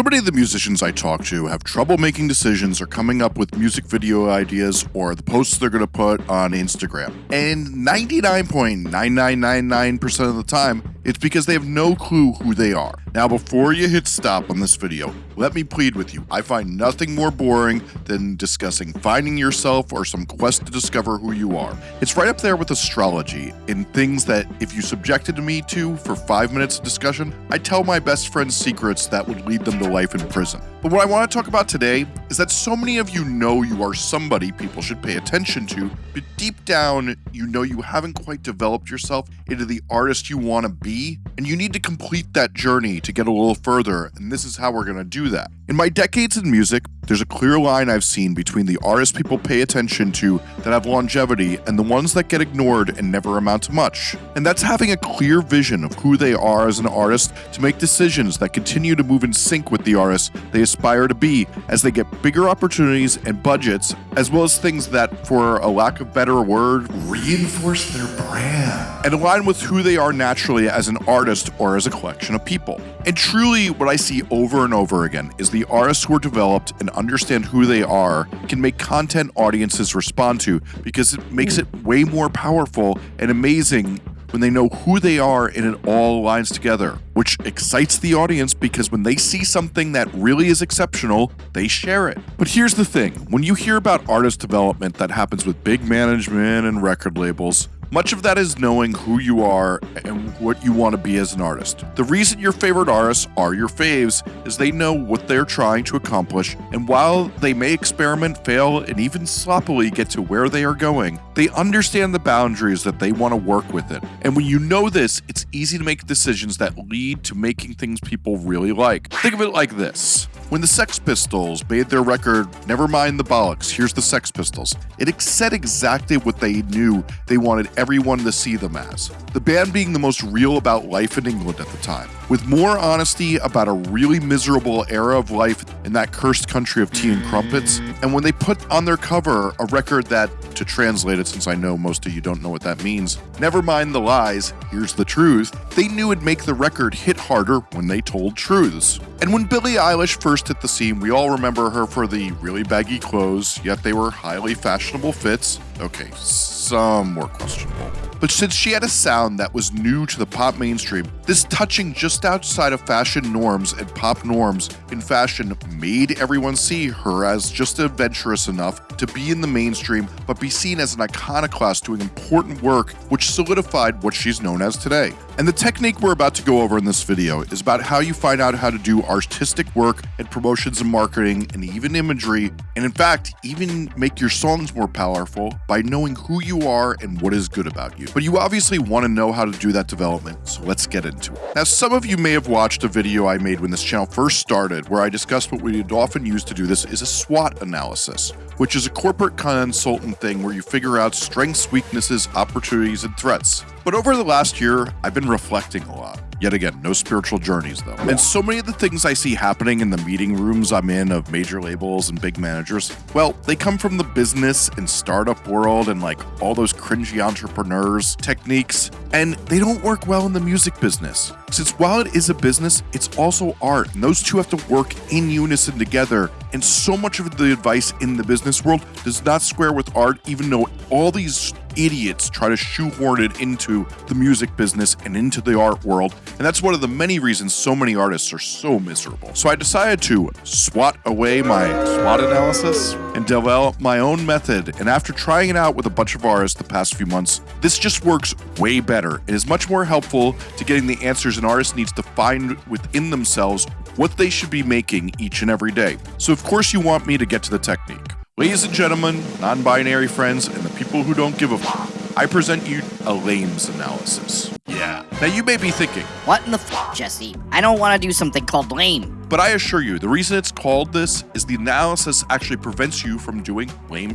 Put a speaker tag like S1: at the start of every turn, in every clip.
S1: So many of the musicians I talk to have trouble making decisions or coming up with music video ideas or the posts they're going to put on Instagram. And 99.9999% of the time, it's because they have no clue who they are. Now, before you hit stop on this video, let me plead with you. I find nothing more boring than discussing finding yourself or some quest to discover who you are. It's right up there with astrology in things that if you subjected me to for five minutes of discussion, I'd tell my best friend's secrets that would lead them to life in prison. But what I want to talk about today is that so many of you know you are somebody people should pay attention to, but deep down, you know you haven't quite developed yourself into the artist you want to be, and you need to complete that journey to get a little further, and this is how we're going to do that. In my decades in music, there's a clear line I've seen between the artists people pay attention to that have longevity and the ones that get ignored and never amount to much. And that's having a clear vision of who they are as an artist to make decisions that continue to move in sync with the artist they aspire to be as they get bigger opportunities and budgets, as well as things that, for a lack of better word, reinforce their brand and align with who they are naturally as an artist or as a collection of people. And truly, what I see over and over again is the artists who are developed and understand who they are can make content audiences respond to because it makes it way more powerful and amazing when they know who they are and it all aligns together, which excites the audience because when they see something that really is exceptional, they share it. But here's the thing when you hear about artist development that happens with big management and record labels, much of that is knowing who you are and what you want to be as an artist. The reason your favorite artists are your faves is they know what they're trying to accomplish, and while they may experiment, fail, and even sloppily get to where they are going, they understand the boundaries that they want to work with it. And when you know this, it's easy to make decisions that lead to making things people really like. Think of it like this. When the Sex Pistols made their record Never Mind the Bollocks, Here's the Sex Pistols, it said exactly what they knew they wanted everyone to see them as. The band being the most real about life in England at the time, with more honesty about a really miserable era of life in that cursed country of tea and crumpets. And when they put on their cover a record that, to translate it since I know most of you don't know what that means, never mind the lies, here's the truth, they knew it'd make the record hit harder when they told truths. And when Billie Eilish first hit the scene, we all remember her for the really baggy clothes, yet they were highly fashionable fits. Okay, some were questionable. But since she had a sound that was new to the pop mainstream, this touching just outside of fashion norms and pop norms in fashion made everyone see her as just adventurous enough to be in the mainstream, but be seen as an iconoclast doing important work, which solidified what she's known as today. And the technique we're about to go over in this video is about how you find out how to do artistic work and promotions and marketing and even imagery, and in fact, even make your songs more powerful by knowing who you are and what is good about you. But you obviously want to know how to do that development, so let's get into it. Now, some of you may have watched a video I made when this channel first started where I discussed what we'd often use to do this is a SWOT analysis, which is a corporate consultant thing where you figure out strengths, weaknesses, opportunities, and threats. But over the last year, I've been reflecting a lot. Yet again, no spiritual journeys though. And so many of the things I see happening in the meeting rooms I'm in of major labels and big managers, well, they come from the business and startup world and like all those cringy entrepreneurs techniques, and they don't work well in the music business. Since while it is a business, it's also art, and those two have to work in unison together. And so much of the advice in the business world does not square with art, even though all these idiots try to shoehorn it into the music business and into the art world. And that's one of the many reasons so many artists are so miserable. So I decided to swat away my SWOT analysis and develop my own method. And after trying it out with a bunch of artists the past few months, this just works way better It is much more helpful to getting the answers an artist needs to find within themselves what they should be making each and every day. So of course you want me to get to the technique. Ladies and gentlemen, non-binary friends, and the people who don't give a f- I present you a LAMES analysis. Yeah. Now you may be thinking,
S2: What in the f, Jesse? I don't want to do something called lame.
S1: but I assure you, the reason it's called this is the analysis actually prevents you from doing lame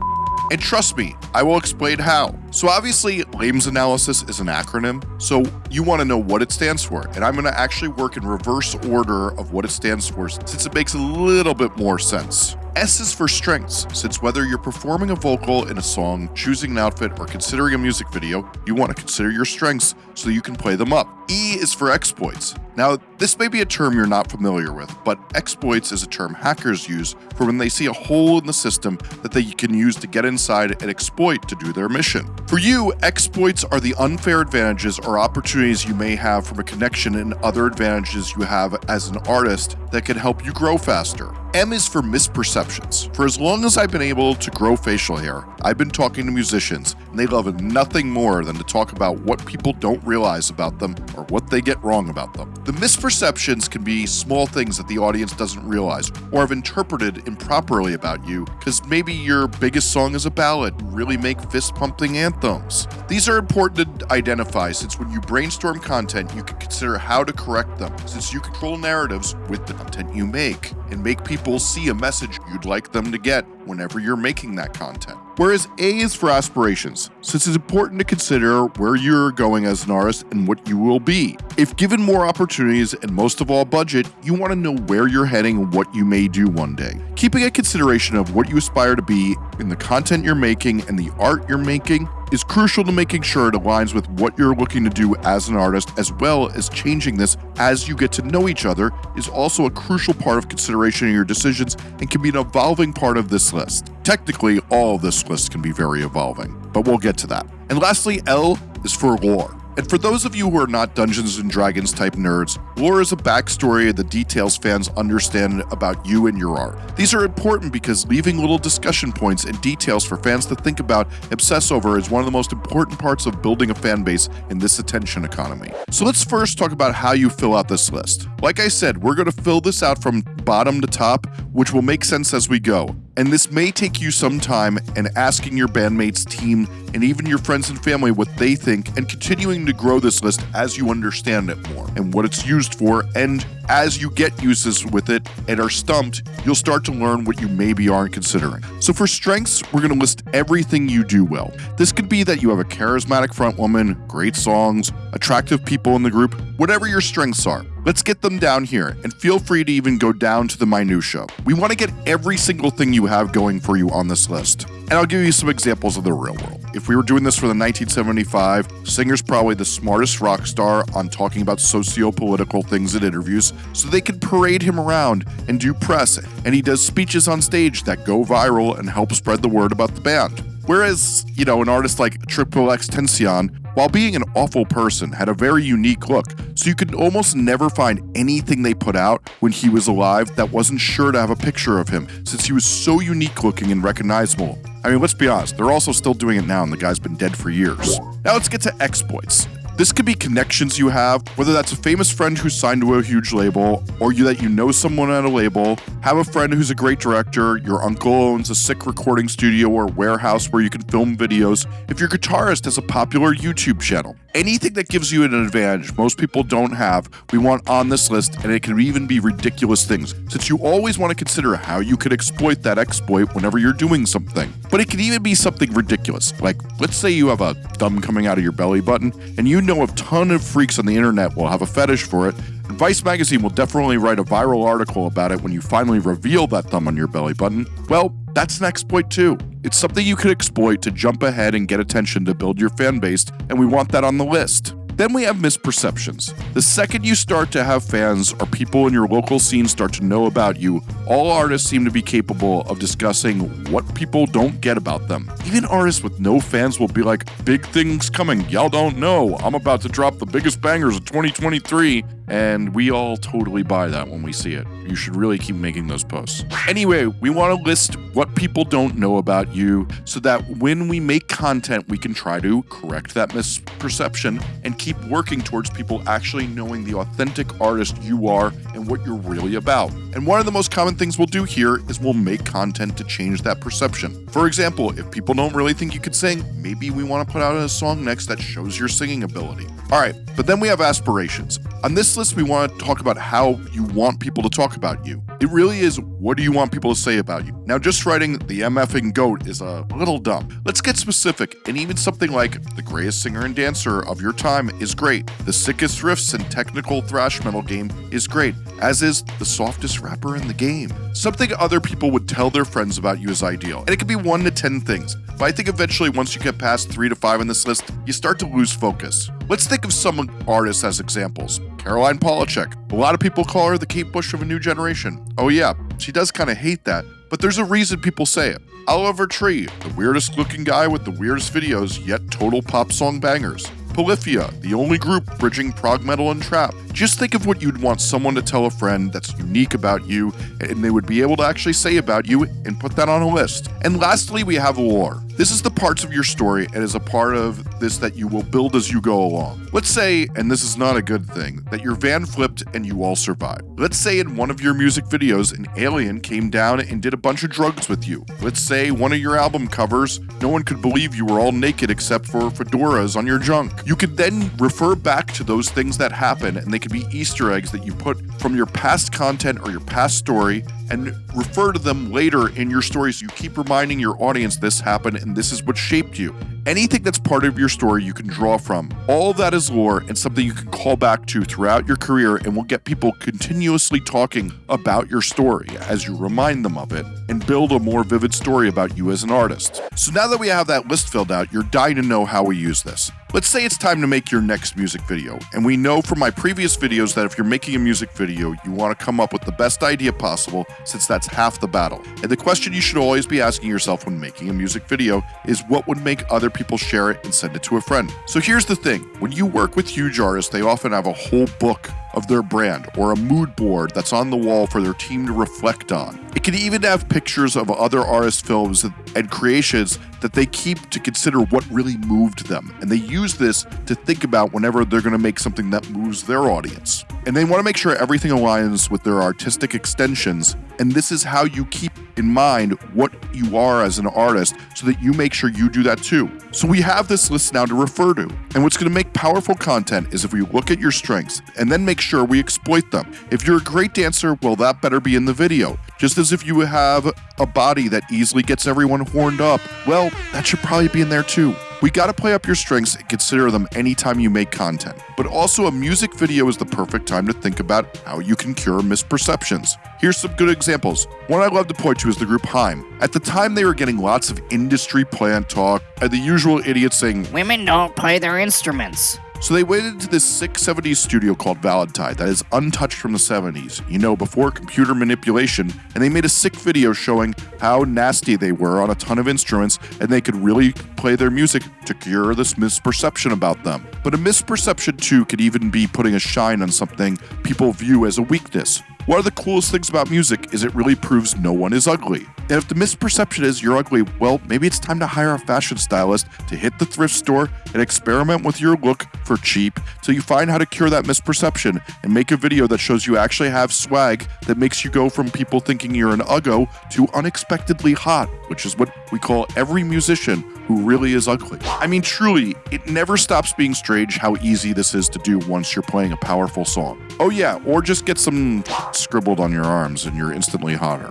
S1: and trust me, I will explain how. So obviously, LAMES analysis is an acronym, so you want to know what it stands for. And I'm going to actually work in reverse order of what it stands for since it makes a little bit more sense. S is for strengths, since whether you're performing a vocal in a song, choosing an outfit, or considering a music video, you want to consider your strengths so you can play them up. E is for exploits. Now, this may be a term you're not familiar with, but exploits is a term hackers use for when they see a hole in the system that they can use to get inside and exploit to do their mission. For you, exploits are the unfair advantages or opportunities you may have from a connection and other advantages you have as an artist that can help you grow faster. M is for misperceptions. For as long as I've been able to grow facial hair, I've been talking to musicians, and they love nothing more than to talk about what people don't realize about them or what they get wrong about them. The misperceptions can be small things that the audience doesn't realize or have interpreted improperly about you because maybe your biggest song is a ballad, really make fist pumping anthems. These are important to identify since when you brainstorm content, you can consider how to correct them since you control narratives with the content you make and make people see a message you'd like them to get whenever you're making that content. Whereas A is for aspirations, since it's important to consider where you're going as an artist and what you will be. If given more opportunities and most of all budget, you want to know where you're heading and what you may do one day. Keeping a consideration of what you aspire to be in the content you're making and the art you're making is crucial to making sure it aligns with what you're looking to do as an artist, as well as changing this as you get to know each other is also a crucial part of consideration in your decisions and can be an evolving part of this list. Technically, all this list can be very evolving, but we'll get to that. And lastly, L is for lore. And for those of you who are not Dungeons and Dragons type nerds, lore is a backstory of the details fans understand about you and your art. These are important because leaving little discussion points and details for fans to think about, obsess over, is one of the most important parts of building a fan base in this attention economy. So let's first talk about how you fill out this list. Like I said, we're going to fill this out from bottom to top, which will make sense as we go. And this may take you some time and asking your bandmates, team, and even your friends and family what they think and continuing to grow this list as you understand it more and what it's used for. And as you get uses with it and are stumped, you'll start to learn what you maybe aren't considering. So for strengths, we're going to list everything you do well. This could be that you have a charismatic front woman, great songs, attractive people in the group, whatever your strengths are. Let's get them down here, and feel free to even go down to the minutia. We want to get every single thing you have going for you on this list. And I'll give you some examples of the real world. If we were doing this for the 1975, Singer's probably the smartest rock star on talking about socio-political things in interviews, so they could parade him around and do press, and he does speeches on stage that go viral and help spread the word about the band. Whereas, you know, an artist like XXXTentacion, while being an awful person, had a very unique look, so you could almost never find anything they put out when he was alive that wasn't sure to have a picture of him, since he was so unique looking and recognizable. I mean, let's be honest, they're also still doing it now, and the guy's been dead for years. Now let's get to exploits. This could be connections you have, whether that's a famous friend who's signed to a huge label, or you that you know someone at a label, have a friend who's a great director, your uncle owns a sick recording studio or warehouse where you can film videos, if your guitarist has a popular YouTube channel. Anything that gives you an advantage most people don't have, we want on this list, and it can even be ridiculous things, since you always want to consider how you could exploit that exploit whenever you're doing something. But it can even be something ridiculous, like let's say you have a thumb coming out of your belly button, and you know a ton of freaks on the internet will have a fetish for it, Vice Magazine will definitely write a viral article about it when you finally reveal that thumb on your belly button. Well, that's an exploit too. It's something you could exploit to jump ahead and get attention to build your fan base, and we want that on the list. Then we have misperceptions. The second you start to have fans or people in your local scene start to know about you, all artists seem to be capable of discussing what people don't get about them. Even artists with no fans will be like, big things coming, y'all don't know. I'm about to drop the biggest bangers of 2023. And we all totally buy that when we see it. You should really keep making those posts. Anyway, we want to list what people don't know about you so that when we make content, we can try to correct that misperception and keep working towards people actually knowing the authentic artist you are and what you're really about. And one of the most common things we'll do here is we'll make content to change that perception. For example, if people don't really think you could sing, maybe we want to put out a song next that shows your singing ability. All right, but then we have aspirations. On this list, we want to talk about how you want people to talk about you. It really is what do you want people to say about you? Now, just writing the MFing GOAT is a little dumb. Let's get specific, and even something like the greatest singer and dancer of your time is great. The sickest riffs and technical thrash metal game is great, as is the softest rapper in the game. Something other people would tell their friends about you is ideal, and it could be one to 10 things. But I think eventually, once you get past three to five on this list, you start to lose focus. Let's think of some artists as examples. Caroline Polachek. A lot of people call her the Kate Bush of a new generation. Oh, yeah, she does kind of hate that, but there's a reason people say it. Oliver Tree, the weirdest looking guy with the weirdest videos, yet total pop song bangers. Polyphia, the only group bridging prog metal and trap. Just think of what you'd want someone to tell a friend that's unique about you and they would be able to actually say about you and put that on a list. And lastly, we have lore. This is the parts of your story and is a part of this that you will build as you go along. Let's say, and this is not a good thing, that your van flipped and you all survived. Let's say in one of your music videos, an alien came down and did a bunch of drugs with you. Let's say one of your album covers, no one could believe you were all naked except for fedoras on your junk. You could then refer back to those things that happen, and they could be Easter eggs that you put from your past content or your past story and refer to them later in your stories. You keep reminding your audience this happened and this is what shaped you. Anything that's part of your story you can draw from. All that is lore and something you can call back to throughout your career and will get people continuously talking about your story as you remind them of it and build a more vivid story about you as an artist. So now that we have that list filled out, you're dying to know how we use this. Let's say it's time to make your next music video, and we know from my previous videos that if you're making a music video, you want to come up with the best idea possible since that's half the battle. And the question you should always be asking yourself when making a music video is what would make other people share it and send it to a friend. So here's the thing, when you work with huge artists, they often have a whole book of their brand or a mood board that's on the wall for their team to reflect on. It can even have pictures of other artists' films and creations that they keep to consider what really moved them. And they use this to think about whenever they're going to make something that moves their audience. And they want to make sure everything aligns with their artistic extensions. And this is how you keep in mind what you are as an artist so that you make sure you do that too. So we have this list now to refer to. And what's going to make powerful content is if we look at your strengths and then make sure we exploit them. If you're a great dancer, well, that better be in the video. Just as if you have a body that easily gets everyone horned up, well, that should probably be in there too. We gotta play up your strengths and consider them anytime you make content. But also, a music video is the perfect time to think about how you can cure misperceptions. Here's some good examples. One I love to point to is the group HAIM. At the time, they were getting lots of industry plant talk and the usual idiots saying,
S2: Women don't play their instruments.
S1: So they went into this sick 70s studio called Valentine that is untouched from the 70s, you know, before computer manipulation, and they made a sick video showing how nasty they were on a ton of instruments and they could really play their music to cure this misperception about them. But a misperception too could even be putting a shine on something people view as a weakness. One of the coolest things about music is it really proves no one is ugly. And if the misperception is you're ugly, well, maybe it's time to hire a fashion stylist to hit the thrift store and experiment with your look for cheap till you find how to cure that misperception and make a video that shows you actually have swag that makes you go from people thinking you're an uggo to unexpectedly hot, which is what we call every musician who really is ugly. I mean, truly, it never stops being strange how easy this is to do once you're playing a powerful song. Oh, yeah, or just get some scribbled on your arms and you're instantly hotter.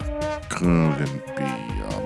S1: Couldn't be me.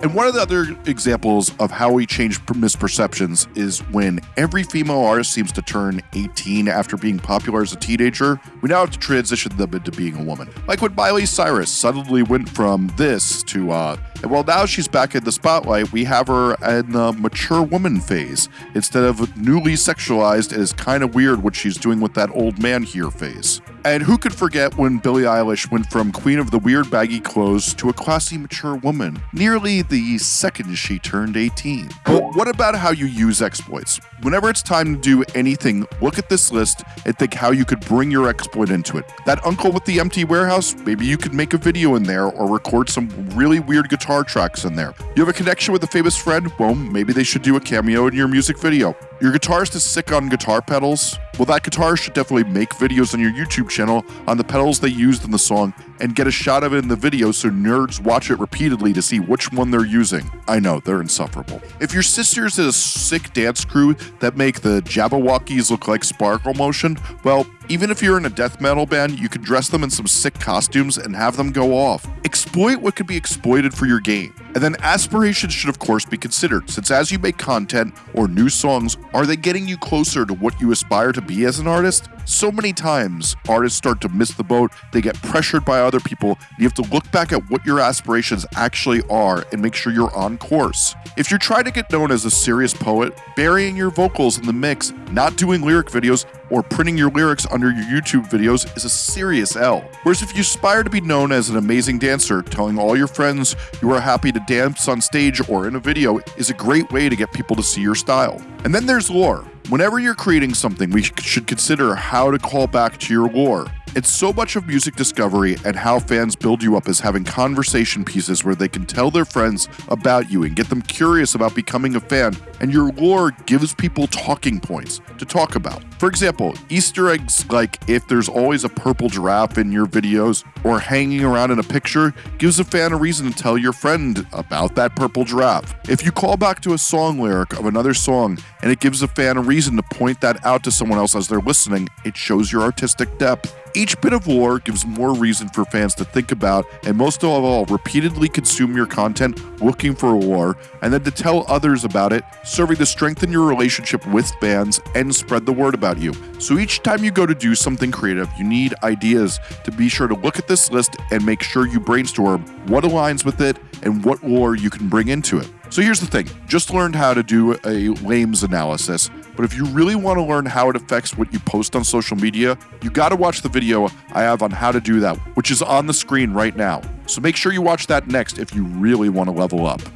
S1: And one of the other examples of how we change misperceptions is when every female artist seems to turn 18 after being popular as a teenager, we now have to transition them into being a woman. Like when Miley Cyrus suddenly went from this to, uh, and well, now she's back in the spotlight, we have her in the mature woman phase instead of newly sexualized. It is kind of weird what she's doing with that old man here phase. And who could forget when Billie Eilish went from queen of the weird baggy clothes to a classy mature woman, nearly the second she turned 18? But what about how you use exploits? Whenever it's time to do anything, look at this list and think how you could bring your exploit into it. That uncle with the empty warehouse, maybe you could make a video in there or record some really weird guitar tracks in there. You have a connection with a famous friend? Well, maybe they should do a cameo in your music video. Your guitarist is sick on guitar pedals? Well, that guitarist should definitely make videos on your YouTube channel on the pedals they used in the song and get a shot of it in the video so nerds watch it repeatedly to see which one they're using. I know, they're insufferable. If your sister's in a sick dance crew that make the Jabbawockeez look like sparkle motion, well, even if you're in a death metal band, you could dress them in some sick costumes and have them go off. Exploit what could be exploited for your game. And then aspirations should, of course, be considered, since as you make content or new songs, are they getting you closer to what you aspire to be as an artist? So many times, artists start to miss the boat, they get pressured by other people. You have to look back at what your aspirations actually are and make sure you're on course. If you're trying to get known as a serious poet, burying your vocals in the mix, not doing lyric videos, or printing your lyrics under your YouTube videos is a serious L. Whereas if you aspire to be known as an amazing dancer, telling all your friends you are happy to dance on stage or in a video is a great way to get people to see your style. And then there's lore. Whenever you're creating something, we should consider how to call back to your lore. It's so much of music discovery and how fans build you up as having conversation pieces where they can tell their friends about you and get them curious about becoming a fan, and your lore gives people talking points to talk about. For example, Easter eggs like if there's always a purple giraffe in your videos or hanging around in a picture gives a fan a reason to tell your friend about that purple giraffe. If you call back to a song lyric of another song and it gives a fan a reason to point that out to someone else as they're listening, it shows your artistic depth. Each bit of lore gives more reason for fans to think about and most of all, repeatedly consume your content looking for a lore and then to tell others about it, serving to strengthen your relationship with fans and spread the word about you. So each time you go to do something creative, you need ideas to be sure to look at this list and make sure you brainstorm what aligns with it and what lore you can bring into it. So here's the thing just learned how to do a LAMES analysis, but if you really want to learn how it affects what you post on social media, you got to watch the video I have on how to do that, which is on the screen right now. So make sure you watch that next if you really want to level up.